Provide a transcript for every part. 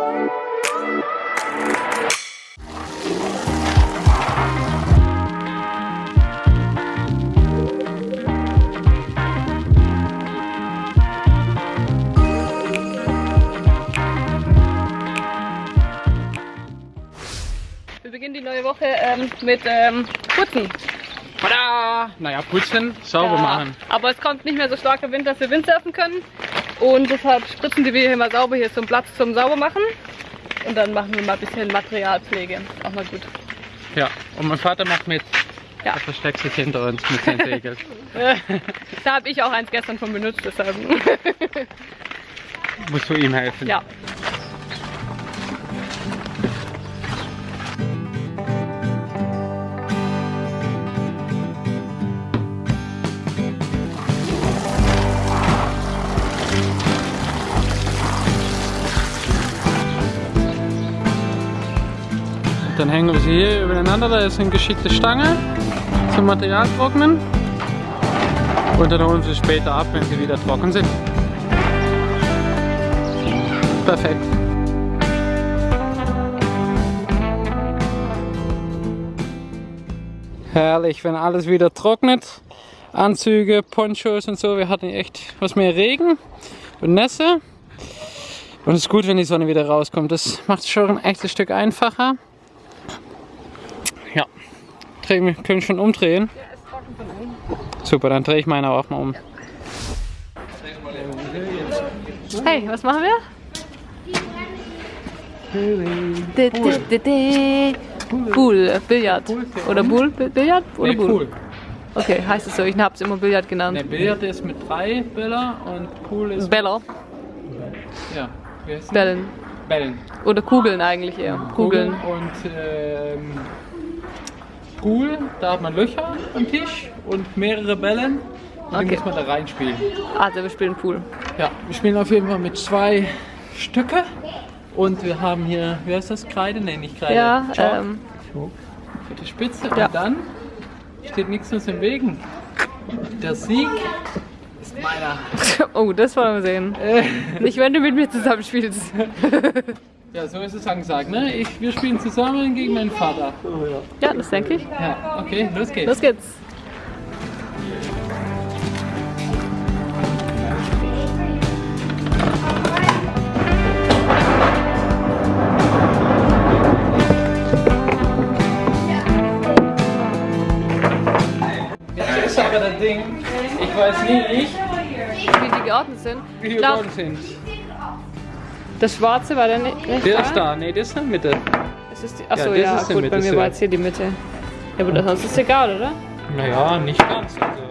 Wir beginnen die neue Woche ähm, mit ähm, Putzen. Tada! Naja, putzen, sauber Ja, machen. Aber es kommt nicht mehr so starker Wind, dass wir Windsurfen können. Und deshalb spritzen die wir hier mal sauber. Hier ist so ein Platz zum Saubermachen. Und dann machen wir mal ein bisschen Materialpflege. Auch mal gut. Ja, und mein Vater macht mit. Ja. Er versteckt sich hinter uns mit seinen Segel. Da habe ich auch eins gestern von benutzt, deshalb. Musst du ihm helfen? ja. Dann hängen wir sie hier übereinander. Da ist eine geschickte Stange zum Material trocknen. Und dann holen wir sie später ab, wenn sie wieder trocken sind. Perfekt. Herrlich, wenn alles wieder trocknet. Anzüge, Ponchos und so. Wir hatten echt was mehr Regen und Nässe. Und es ist gut, wenn die Sonne wieder rauskommt. Das macht es schon ein echtes Stück einfacher. Dreh können schon umdrehen. Super, dann drehe ich meine auch mal um. Hey, was machen wir? Pool, Billard. Oder Pool, Bi- Billard? Oder Pool? Okay, heißt es so. Ich habe es immer Billard genannt. Ne, Billard ist mit drei Bäller und Pool ist. Beller, ja, Bällen. Bällen. Oder Kugeln eigentlich eher. Kugeln. Und ähm, Pool, da hat man Löcher am Tisch und mehrere Bällen. Und die Okay. muss man da reinspielen. Also wir spielen Pool. Ja, wir spielen auf jeden Fall mit zwei Stücke. Und wir haben hier, wie heißt das? Kreide? Ne, nicht Kreide. Ja, Chalk ähm, für die Spitze. Ja. Und dann steht nichts uns im Wegen. Der Sieg ist meiner. oh, das wollen wir sehen. Nicht, wenn du mit mir zusammenspielst. Ja, so ist es angesagt, ne? Ich, wir spielen zusammen gegen meinen Vater. Ja, das denke ich. Ja, okay, los geht's. Los geht's. Jetzt ist aber das Ding, ich weiß nicht, Wie die geordnet sind. wie die geworden sind. Das Schwarze war dann nicht, nicht Der ist da, ne, das ist in der Mitte. Das ist die, achso, das ja, ist die gut, Mitte, bei mir war jetzt hier die Mitte. Ja, aber sonst ist es egal, oder? Naja, nicht ganz. Also,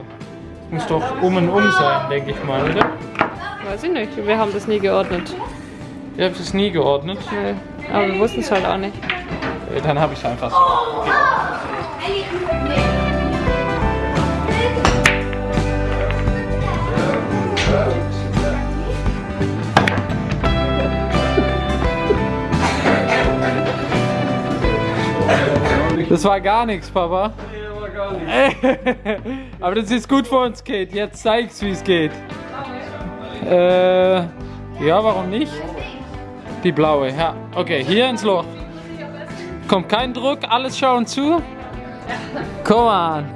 muss doch um und um sein, denke ich mal, oder? Weiß ich nicht. Wir haben das nie geordnet. Ihr habt es nie geordnet. Nee. Aber wir wussten es halt auch nicht. Dann habe ich es einfach so. Okay. Das war gar nichts, Papa. Nee, war gar nichts. Aber das ist gut für uns, Kate. Jetzt zeig's, wie es geht. Äh, ja, warum nicht? Die blaue, ja. Okay, hier ins Loch. Kommt kein Druck, alles schauen zu. Komm an.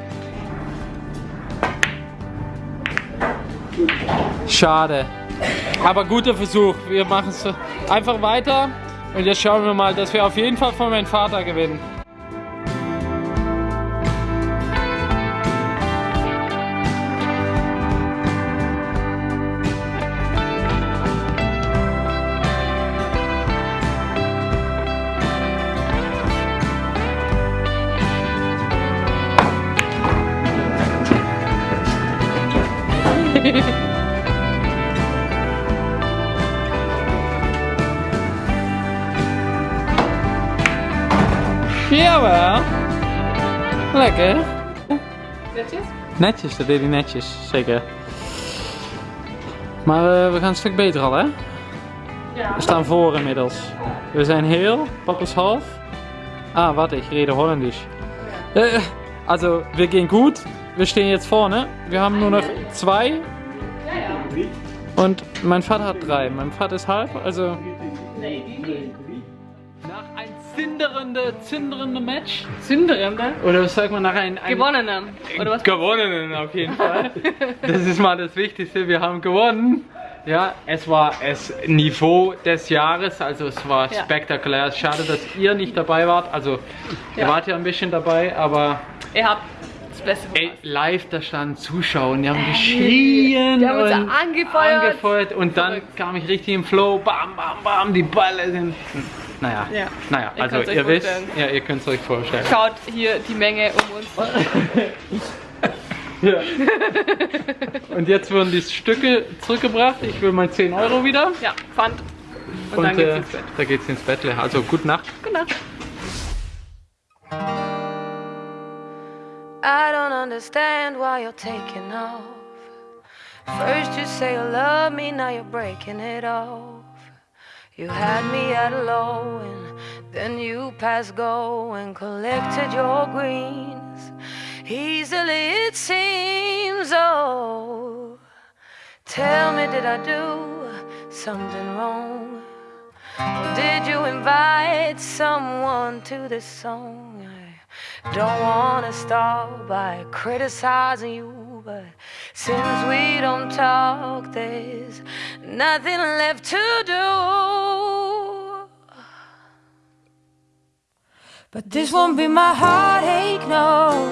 Schade. Aber guter Versuch. Wir machen es einfach weiter. Und jetzt schauen wir mal, dass wir auf jeden Fall von meinem Vater gewinnen. Jawel. Lekker. Netjes? Netjes, dat deed hij netjes, zeker. Maar eh, we gaan een stuk beter al, hè? Ja. We staan voor inmiddels. We zijn heel, papa is half. Ah, warte, ich rede Holländisch. Äh, also, wir gehen gut. Wir stehen jetzt vorne. Wir haben nur noch zwei. Und mein Vater hat drei. Mein Vater ist halb, also Nach ein zünderende, zünderende Match. Zünderende. Oder was sagt man nach ein, ein Gewonnenen. Oder was? Gewonnenen auf jeden Fall. das ist mal das Wichtigste. Wir haben gewonnen. Ja, es war das Niveau des Jahres, also es war Ja. spektakulär. Schade, dass ihr nicht dabei wart. Also ihr Ja. wart ja ein bisschen dabei, aber Ihr habt das Beste ey, live da standen Zuschauer, die haben geschrien Die haben uns und angefeuert. angefeuert und dann Verrückt. kam ich richtig im Flow, bam, bam, bam, die Bälle sind, naja, Ja. naja, Ihr also ihr wisst, ja, ihr könnt es euch vorstellen. Schaut hier die Menge um uns. Ja. Und jetzt wurden die Stücke zurückgebracht. Ich will mal 10 Euro wieder. Ja, Pfand. Und, Und dann geht's äh, ins Bett. da geht's ins Bett. Also gute Nacht. Genau. I don't understand why you're taking off. First you say you love me, now you're breaking it off. You had me at a low and then you passed go and collected your greens. Easily it seems, oh. Tell me, did I do something wrong? Or did you invite someone to this song? Don't wanna start by criticizing you, but since we don't talk, there's nothing left to do. But this won't be my heartache, no.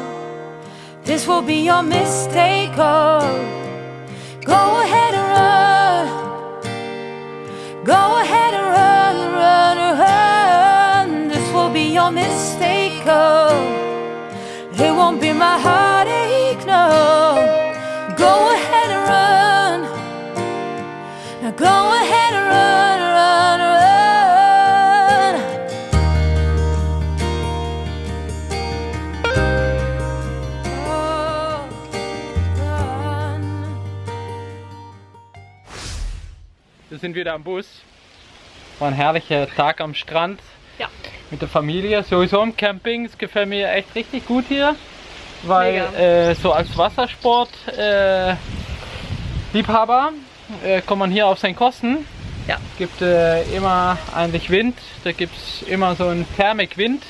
This will be your mistake, oh. Go ahead and run. Go ahead and run, run. Your mistake, oh. It won't be my heartache, no. Go ahead and run. Now go ahead and run, run, run. Oh, run. Wir sind wieder am Bus. War ein herrlicher Tag am Strand. Mit der Familie. Sowieso im Camping. Es gefällt mir echt richtig gut hier. Weil äh, so als Wassersport äh, Liebhaber äh, kommt man hier auf seine Kosten. Ja. gibt äh, immer eigentlich Wind. Da gibt es immer so einen Thermikwind.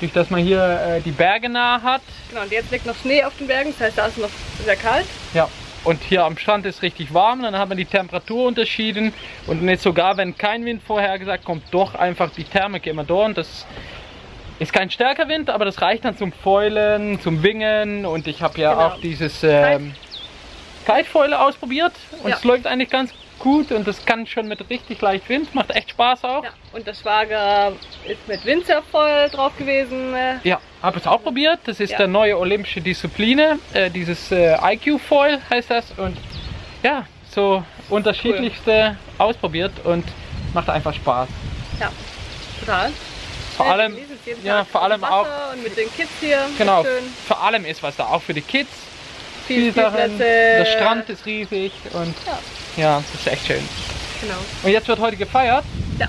Durch das man hier äh, die Berge nah hat. Genau, und jetzt liegt noch Schnee auf den Bergen, das heißt, da ist es noch sehr kalt. Ja, und hier am Strand ist richtig warm, dann hat man die Temperaturunterschieden und jetzt sogar, wenn kein Wind vorhergesagt kommt, doch einfach die Thermik immer da und das ist kein stärker Wind, aber das reicht dann zum Foilen, zum Wingen und ich habe ja Genau. auch dieses ähm, Kitefoile ausprobiert und Ja. es läuft eigentlich ganz gut und das kann schon mit richtig leicht Wind, macht echt Spaß auch. Ja. Und der Schwager ist mit Windsurffoil drauf gewesen. äh, Ja, habe es auch probiert. Das ist Ja. der neue olympische Disziplin. Äh, dieses äh, IQ Foil heißt das. Und ja, so unterschiedlichste ausprobiert und macht einfach Spaß. Ja, total. Vor allem, ja, vor allem auch, mit den Kids hier. genau, vor allem ist was da auch für die Kids. Viel Viele Sachen. Der Strand ist riesig und Ja. Ja, das ist echt schön. Genau. Und jetzt wird heute gefeiert. Ja.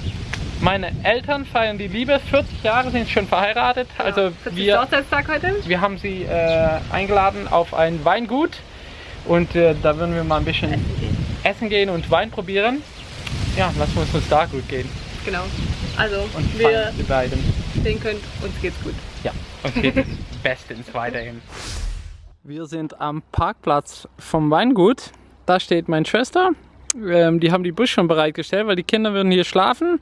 Meine Eltern feiern die Liebe. 40 Jahre sind schon verheiratet. Also 40. wir Hochzeitstag heute. Wir haben sie äh, eingeladen auf ein Weingut und äh, da würden wir mal ein bisschen essen gehen und Wein probieren. Ja, lassen wir es uns da gut gehen Genau. Also, und wir die beiden. sehen könnt, uns geht's gut. Ja, uns geht es bestens weiterhin. Wir sind am Parkplatz vom Weingut. Da steht meine Schwester. Ähm, die haben die Bus schon bereitgestellt, weil die Kinder würden hier schlafen,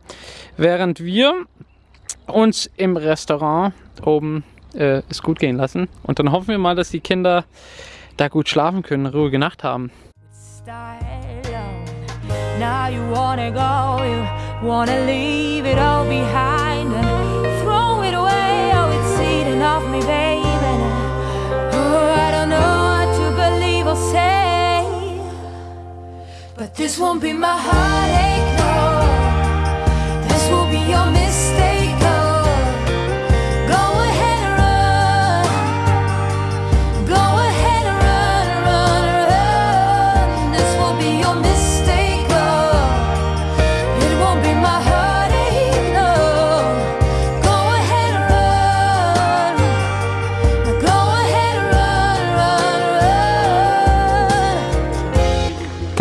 während wir uns im Restaurant oben äh, es gut gehen lassen. Und dann hoffen wir mal, dass die Kinder da gut schlafen können, eine ruhige Nacht haben. Now you wanna go, you wanna leave it all behind but this won't be my heartache,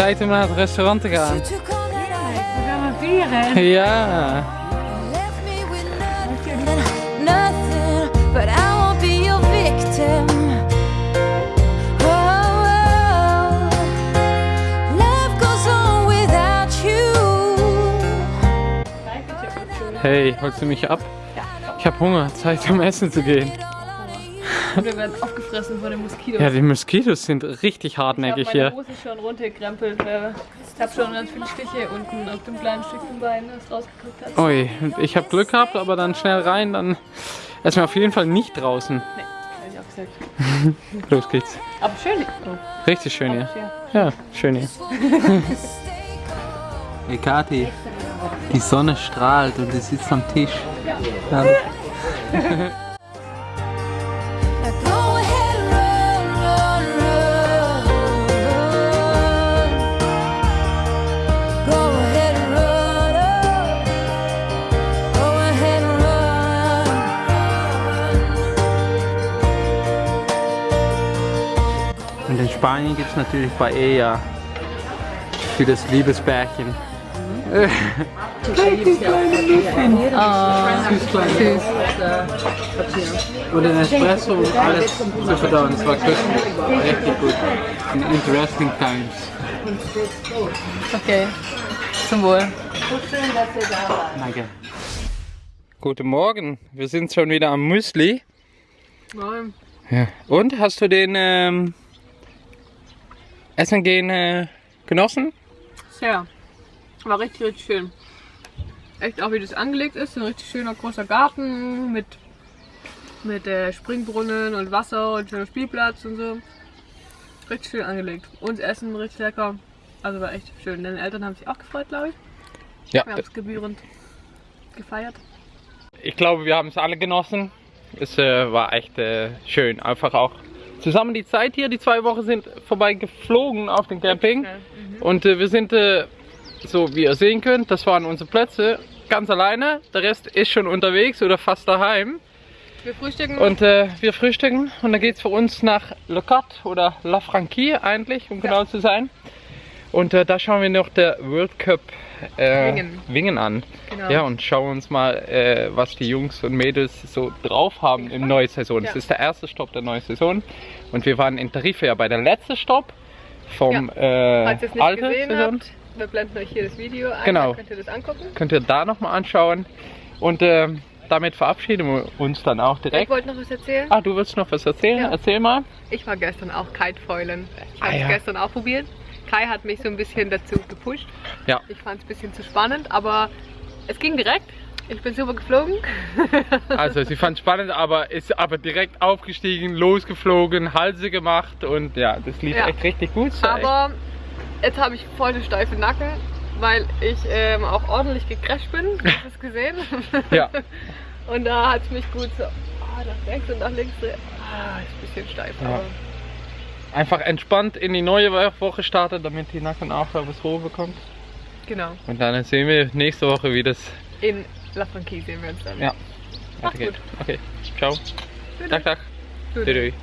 Tijd om naar het restaurant te gaan. You took all that I Wir had. haben verlieren. Ja. Left me with nothing, nothing, but I won't be your victim. Oh, oh. Life goes on without you. Hey, holst du mich ab? Ich habe Hunger, Zeit zum Essen zu gehen. Wir werden aufgefressen von den Moskitos. Ja, die Moskitos sind richtig ich habe hartnäckig meine hier. Hose schon runtergekrempelt. Ich habe schon ganz viele Stiche unten auf dem kleinen Stückchen Bein, das rausgeguckt hat. Ui, ich habe Glück gehabt, aber dann schnell rein, dann erstmal auf jeden Fall nicht draußen. Nee, hab ich auch gesagt. Los geht's. Aber schön. Oh, Richtig schön hier. ja. Ja, schön hier. Hey Kathi, die Sonne strahlt und du sitzt am Tisch. Ja. Spanien gibt es natürlich Paella für das Liebespärchen. Und ein Espresso und alles zu verdauen. Das war köstlich. Richtig gut. In interesting times. Okay. Zum Wohl. Danke. Guten Morgen, wir sind schon wieder am Müsli. Ja. Und, hast du den ähm, Essen gehen äh, genossen? Sehr. War richtig, richtig schön. Echt auch wie das angelegt ist. Ein richtig schöner großer Garten mit, mit äh, Springbrunnen und Wasser und schöner Spielplatz und so. Richtig schön angelegt. Und Essen richtig lecker. Also war echt schön. Deine Eltern haben sich auch gefreut, glaube ich. Ja, Wir haben es gebührend gefeiert. ich glaube, wir haben es alle genossen. Es äh, war echt äh, schön. Einfach auch zusammen die Zeit hier. Die zwei Wochen sind vorbei geflogen auf dem Camping. Und äh, wir sind, äh, so wie ihr sehen könnt, das waren unsere Plätze, ganz alleine. Der Rest ist schon unterwegs oder fast daheim. Wir frühstücken. Und äh, wir frühstücken und dann geht es für uns nach Le Cat oder La Franquille eigentlich, um genau zu sein. Und äh, da schauen wir noch der World Cup äh, Wingen. Wingen an. Genau. Ja, und schauen uns mal, äh, was die Jungs und Mädels so drauf haben im neuen Saison. Ja. Das ist der erste Stopp der neuen Saison. Und wir waren in Tarife ja bei der letzten Stopp vom äh, Falls ihr es nicht alten gesehen Saison. habt, wir blenden euch hier das Video ein. Genau. Könnt ihr das angucken. Könnt ihr da nochmal anschauen. Und ähm, damit verabschieden wir uns dann auch Ich direkt. wollte noch was erzählen. Ah, du willst noch was erzählen? Ja. Erzähl mal. Ich war gestern auch Kitefäulen. Ich habe Ah, es ja. gestern auch probiert. Kai hat mich so ein bisschen dazu gepusht. Ja. Ich fand es ein bisschen zu spannend, aber es ging direkt. Ich bin super geflogen. Also sie fand es spannend, aber ist aber direkt aufgestiegen, losgeflogen, Halse gemacht und ja, das lief Ja. echt richtig gut. Aber jetzt habe ich voll den steifen Nacken, weil ich ähm, auch ordentlich gecrashed bin. Hast du es gesehen? echt, ja, Und da hat es mich gut so ah, nach rechts und nach links. Ah, ist ein bisschen steif. Ja. Aber einfach entspannt in die neue Woche startet, damit die Nacken auch was Ruhe bekommt. genau. Und dann sehen wir nächste Woche, wie das In La Franquise sehen wir uns dann. ja, Macht's weitergeht. Okay, ciao. Tag, Tag. Tschüss.